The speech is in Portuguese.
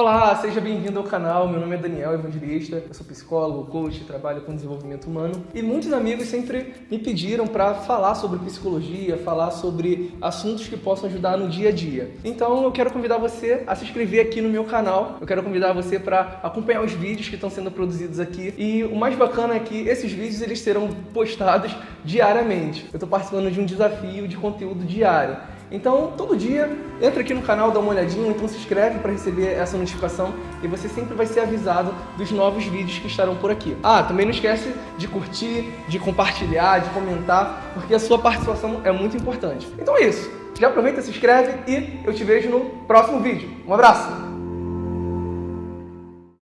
Olá, seja bem-vindo ao canal. Meu nome é Daniel Evangelista, eu sou psicólogo, coach, trabalho com desenvolvimento humano e muitos amigos sempre me pediram para falar sobre psicologia, falar sobre assuntos que possam ajudar no dia a dia. Então eu quero convidar você a se inscrever aqui no meu canal, eu quero convidar você para acompanhar os vídeos que estão sendo produzidos aqui e o mais bacana é que esses vídeos eles serão postados diariamente. Eu estou participando de um desafio de conteúdo diário. Então, todo dia, entra aqui no canal, dá uma olhadinha, então se inscreve para receber essa notificação e você sempre vai ser avisado dos novos vídeos que estarão por aqui. Ah, também não esquece de curtir, de compartilhar, de comentar, porque a sua participação é muito importante. Então é isso. Já aproveita, se inscreve e eu te vejo no próximo vídeo. Um abraço!